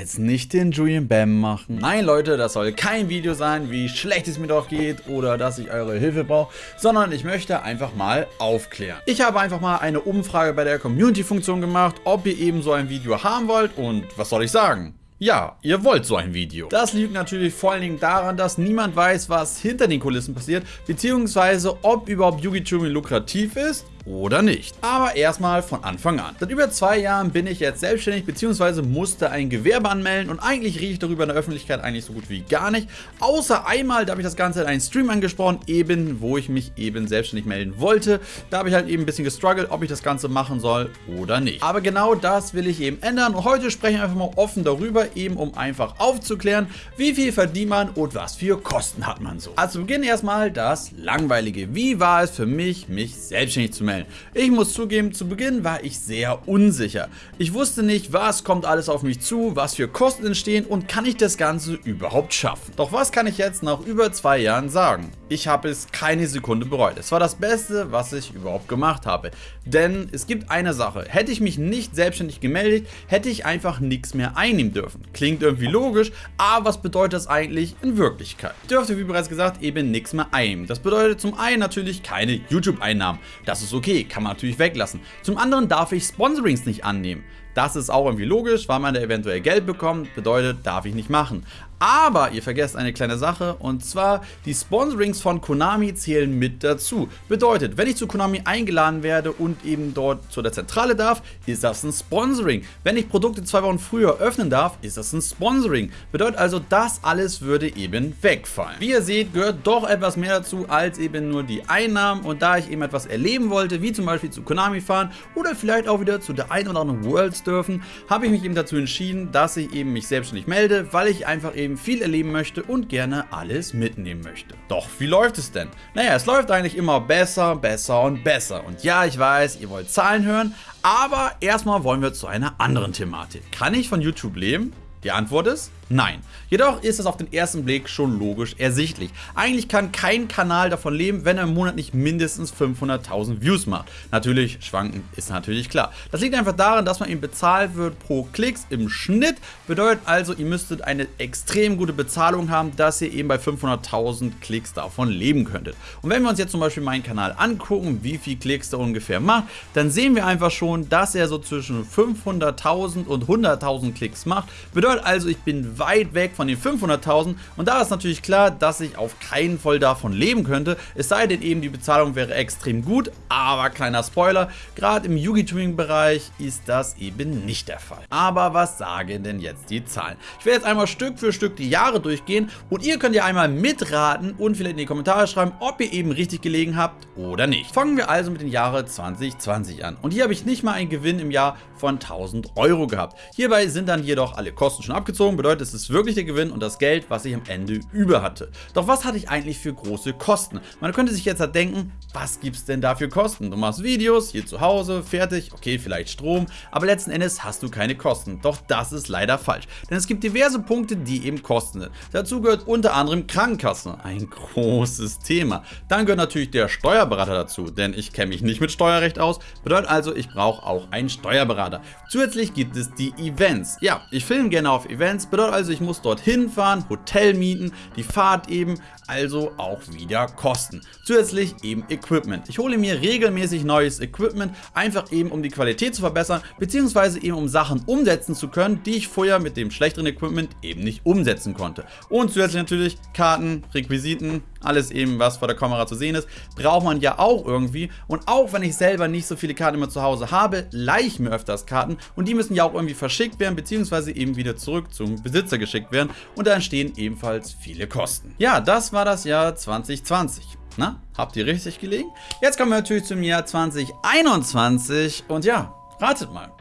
jetzt nicht den Julian Bam machen. Nein Leute, das soll kein Video sein, wie schlecht es mir doch geht oder dass ich eure Hilfe brauche, sondern ich möchte einfach mal aufklären. Ich habe einfach mal eine Umfrage bei der Community-Funktion gemacht, ob ihr eben so ein Video haben wollt und was soll ich sagen? Ja, ihr wollt so ein Video. Das liegt natürlich vor allen Dingen daran, dass niemand weiß, was hinter den Kulissen passiert, beziehungsweise ob überhaupt Yugi lukrativ ist oder nicht. Aber erstmal von Anfang an. Seit über zwei Jahren bin ich jetzt selbstständig bzw. musste ein Gewerbe anmelden und eigentlich rieche ich darüber in der Öffentlichkeit eigentlich so gut wie gar nicht. Außer einmal, da habe ich das Ganze in einem Stream angesprochen, eben wo ich mich eben selbstständig melden wollte. Da habe ich halt eben ein bisschen gestruggelt, ob ich das Ganze machen soll oder nicht. Aber genau das will ich eben ändern und heute spreche ich einfach mal offen darüber, eben um einfach aufzuklären, wie viel verdient man und was für Kosten hat man so. Also Beginn erstmal das Langweilige. Wie war es für mich, mich selbstständig zu melden? Stellen. Ich muss zugeben, zu Beginn war ich sehr unsicher. Ich wusste nicht, was kommt alles auf mich zu, was für Kosten entstehen und kann ich das Ganze überhaupt schaffen. Doch was kann ich jetzt nach über zwei Jahren sagen? Ich habe es keine Sekunde bereut. Es war das Beste, was ich überhaupt gemacht habe. Denn es gibt eine Sache. Hätte ich mich nicht selbstständig gemeldet, hätte ich einfach nichts mehr einnehmen dürfen. Klingt irgendwie logisch, aber was bedeutet das eigentlich in Wirklichkeit? Ich dürfte, wie bereits gesagt, eben nichts mehr einnehmen. Das bedeutet zum einen natürlich keine YouTube-Einnahmen. Das ist okay, kann man natürlich weglassen. Zum anderen darf ich Sponsorings nicht annehmen. Das ist auch irgendwie logisch, weil man da eventuell Geld bekommt, bedeutet, darf ich nicht machen. Aber ihr vergesst eine kleine Sache und zwar die Sponsorings von Konami zählen mit dazu. Bedeutet, wenn ich zu Konami eingeladen werde und eben dort zu der Zentrale darf, ist das ein Sponsoring. Wenn ich Produkte zwei Wochen früher öffnen darf, ist das ein Sponsoring. Bedeutet also, das alles würde eben wegfallen. Wie ihr seht, gehört doch etwas mehr dazu als eben nur die Einnahmen und da ich eben etwas erleben wollte, wie zum Beispiel zu Konami fahren oder vielleicht auch wieder zu der ein oder anderen Worlds dürfen, habe ich mich eben dazu entschieden, dass ich eben mich selbstständig melde, weil ich einfach eben viel erleben möchte und gerne alles mitnehmen möchte. Doch wie läuft es denn? Naja, es läuft eigentlich immer besser, besser und besser. Und ja, ich weiß, ihr wollt Zahlen hören, aber erstmal wollen wir zu einer anderen Thematik. Kann ich von YouTube leben? Die Antwort ist Nein. Jedoch ist es auf den ersten Blick schon logisch ersichtlich. Eigentlich kann kein Kanal davon leben, wenn er im Monat nicht mindestens 500.000 Views macht. Natürlich, schwanken ist natürlich klar. Das liegt einfach daran, dass man ihm bezahlt wird pro Klicks im Schnitt. Bedeutet also, ihr müsstet eine extrem gute Bezahlung haben, dass ihr eben bei 500.000 Klicks davon leben könntet. Und wenn wir uns jetzt zum Beispiel meinen Kanal angucken, wie viel Klicks der ungefähr macht, dann sehen wir einfach schon, dass er so zwischen 500.000 und 100.000 Klicks macht. Bedeutet also, ich bin weit weg von den 500.000 und da ist natürlich klar, dass ich auf keinen Fall davon leben könnte, es sei denn eben die Bezahlung wäre extrem gut, aber kleiner Spoiler, gerade im Yugi-Tuning-Bereich ist das eben nicht der Fall. Aber was sagen denn jetzt die Zahlen? Ich werde jetzt einmal Stück für Stück die Jahre durchgehen und ihr könnt ja einmal mitraten und vielleicht in die Kommentare schreiben, ob ihr eben richtig gelegen habt oder nicht. Fangen wir also mit dem Jahre 2020 an und hier habe ich nicht mal einen Gewinn im Jahr von 1000 Euro gehabt. Hierbei sind dann jedoch alle Kosten schon abgezogen, bedeutet es ist wirklich der Gewinn und das Geld, was ich am Ende über hatte. Doch was hatte ich eigentlich für große Kosten? Man könnte sich jetzt halt denken, was gibt es denn da für Kosten? Du machst Videos, hier zu Hause, fertig, okay, vielleicht Strom, aber letzten Endes hast du keine Kosten. Doch das ist leider falsch, denn es gibt diverse Punkte, die eben Kosten sind. Dazu gehört unter anderem Krankenkasse, ein großes Thema. Dann gehört natürlich der Steuerberater dazu, denn ich kenne mich nicht mit Steuerrecht aus, bedeutet also, ich brauche auch einen Steuerberater. Zusätzlich gibt es die Events. Ja, ich filme gerne auf Events, bedeutet also, ich muss dorthin fahren, Hotel mieten, die Fahrt eben, also auch wieder Kosten. Zusätzlich eben Equipment. Ich hole mir regelmäßig neues Equipment, einfach eben um die Qualität zu verbessern, beziehungsweise eben um Sachen umsetzen zu können, die ich vorher mit dem schlechteren Equipment eben nicht umsetzen konnte. Und zusätzlich natürlich Karten, Requisiten, alles eben was vor der Kamera zu sehen ist, braucht man ja auch irgendwie. Und auch wenn ich selber nicht so viele Karten immer zu Hause habe, leihe ich mir öfters Karten und die müssen ja auch irgendwie verschickt werden, beziehungsweise eben wieder zurück zum Besitzer geschickt werden und da entstehen ebenfalls viele Kosten. Ja, das war das Jahr 2020. Na, habt ihr richtig gelegen? Jetzt kommen wir natürlich zum Jahr 2021 und ja, ratet mal.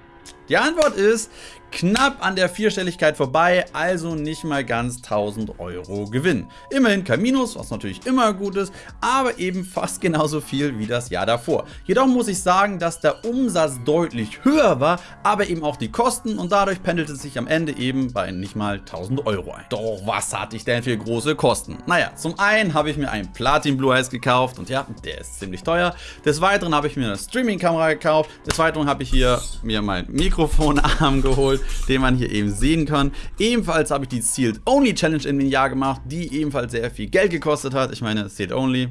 Die Antwort ist knapp an der Vierstelligkeit vorbei, also nicht mal ganz 1000 Euro Gewinn. Immerhin kein Minus, was natürlich immer gut ist, aber eben fast genauso viel wie das Jahr davor. Jedoch muss ich sagen, dass der Umsatz deutlich höher war, aber eben auch die Kosten und dadurch pendelt es sich am Ende eben bei nicht mal 1000 Euro ein. Doch was hatte ich denn für große Kosten? Naja, zum einen habe ich mir einen Platin Blue Eyes gekauft und ja, der ist ziemlich teuer. Des Weiteren habe ich mir eine Streaming Kamera gekauft. Des Weiteren habe ich hier mir mein Mikrofonarm geholt den man hier eben sehen kann. Ebenfalls habe ich die Sealed Only Challenge in dem Jahr gemacht, die ebenfalls sehr viel Geld gekostet hat. Ich meine, Sealed Only,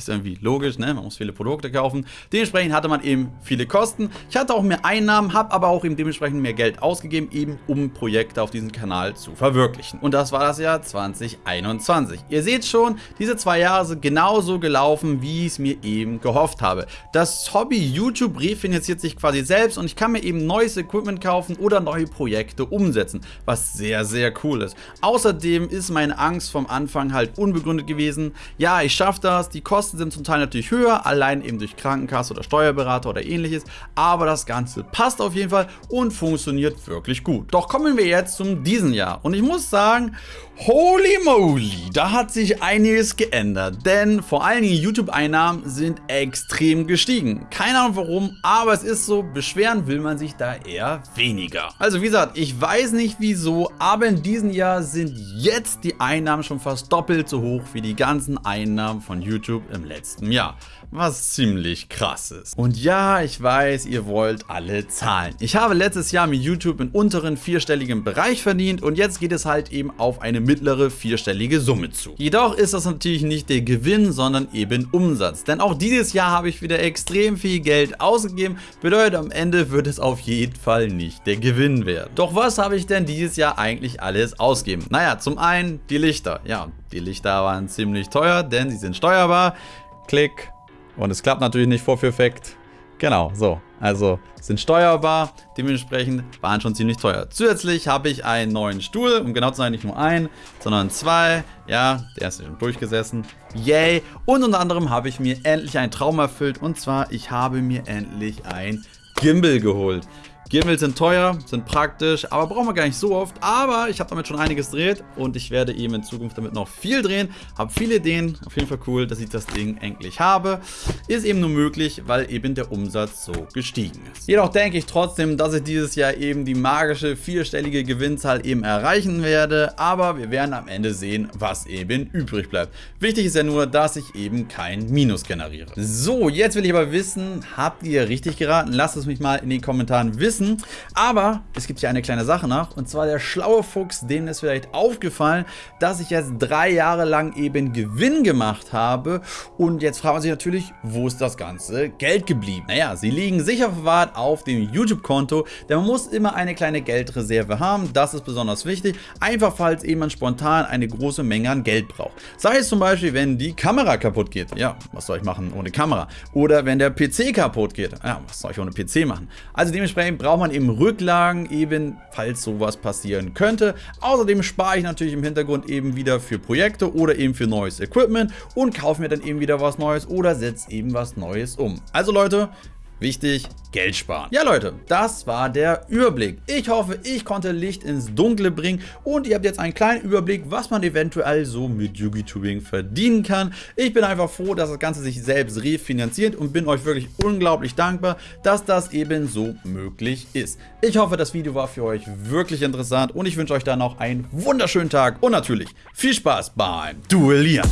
ist irgendwie logisch, ne? man muss viele Produkte kaufen. Dementsprechend hatte man eben viele Kosten. Ich hatte auch mehr Einnahmen, habe aber auch eben dementsprechend mehr Geld ausgegeben, eben um Projekte auf diesem Kanal zu verwirklichen. Und das war das Jahr 2021. Ihr seht schon, diese zwei Jahre sind genauso gelaufen, wie ich es mir eben gehofft habe. Das Hobby YouTube refinanziert sich quasi selbst und ich kann mir eben neues Equipment kaufen oder neue Projekte umsetzen, was sehr, sehr cool ist. Außerdem ist meine Angst vom Anfang halt unbegründet gewesen. Ja, ich schaffe das, die Kosten Kosten sind zum Teil natürlich höher, allein eben durch Krankenkasse oder Steuerberater oder ähnliches, aber das Ganze passt auf jeden Fall und funktioniert wirklich gut. Doch kommen wir jetzt zum diesen Jahr und ich muss sagen, holy moly, da hat sich einiges geändert, denn vor allen Dingen YouTube-Einnahmen sind extrem gestiegen. Keine Ahnung warum, aber es ist so, beschweren will man sich da eher weniger. Also wie gesagt, ich weiß nicht wieso, aber in diesem Jahr sind jetzt die Einnahmen schon fast doppelt so hoch wie die ganzen Einnahmen von YouTube im letzten Jahr, was ziemlich krass ist. Und ja, ich weiß, ihr wollt alle Zahlen. Ich habe letztes Jahr mit YouTube im unteren vierstelligen Bereich verdient und jetzt geht es halt eben auf eine mittlere vierstellige Summe zu. Jedoch ist das natürlich nicht der Gewinn, sondern eben Umsatz. Denn auch dieses Jahr habe ich wieder extrem viel Geld ausgegeben, bedeutet am Ende wird es auf jeden Fall nicht der Gewinn werden. Doch was habe ich denn dieses Jahr eigentlich alles ausgegeben? Naja, zum einen die Lichter. Ja, die Lichter waren ziemlich teuer, denn sie sind steuerbar. Klick. Und es klappt natürlich nicht vorführeffekt. Genau, so. Also sind steuerbar, dementsprechend waren schon ziemlich teuer. Zusätzlich habe ich einen neuen Stuhl, um genau zu sein, nicht nur einen, sondern zwei. Ja, der ist schon durchgesessen. Yay! Und unter anderem habe ich mir endlich einen Traum erfüllt. Und zwar, ich habe mir endlich ein Gimbal geholt. Gimbals sind teuer, sind praktisch, aber brauchen wir gar nicht so oft. Aber ich habe damit schon einiges gedreht und ich werde eben in Zukunft damit noch viel drehen. Habe viele Ideen, auf jeden Fall cool, dass ich das Ding endlich habe. Ist eben nur möglich, weil eben der Umsatz so gestiegen ist. Jedoch denke ich trotzdem, dass ich dieses Jahr eben die magische vierstellige Gewinnzahl eben erreichen werde. Aber wir werden am Ende sehen, was eben übrig bleibt. Wichtig ist ja nur, dass ich eben kein Minus generiere. So, jetzt will ich aber wissen, habt ihr richtig geraten? Lasst es mich mal in den Kommentaren wissen wissen. Aber es gibt hier eine kleine Sache noch. Und zwar der schlaue Fuchs, dem ist vielleicht aufgefallen, dass ich jetzt drei Jahre lang eben Gewinn gemacht habe. Und jetzt fragen sich natürlich, wo ist das ganze Geld geblieben? Naja, sie liegen sicher verwahrt auf dem YouTube-Konto, denn man muss immer eine kleine Geldreserve haben. Das ist besonders wichtig. Einfach falls jemand spontan eine große Menge an Geld braucht. Sei es zum Beispiel, wenn die Kamera kaputt geht. Ja, was soll ich machen ohne Kamera? Oder wenn der PC kaputt geht. Ja, was soll ich ohne PC machen? Also dementsprechend braucht man eben Rücklagen, eben falls sowas passieren könnte. Außerdem spare ich natürlich im Hintergrund eben wieder für Projekte oder eben für neues Equipment und kaufe mir dann eben wieder was Neues oder setze eben was Neues um. Also Leute, Wichtig, Geld sparen. Ja Leute, das war der Überblick. Ich hoffe, ich konnte Licht ins Dunkle bringen und ihr habt jetzt einen kleinen Überblick, was man eventuell so mit YouTubing verdienen kann. Ich bin einfach froh, dass das Ganze sich selbst refinanziert und bin euch wirklich unglaublich dankbar, dass das eben so möglich ist. Ich hoffe, das Video war für euch wirklich interessant und ich wünsche euch dann noch einen wunderschönen Tag und natürlich viel Spaß beim Duellieren.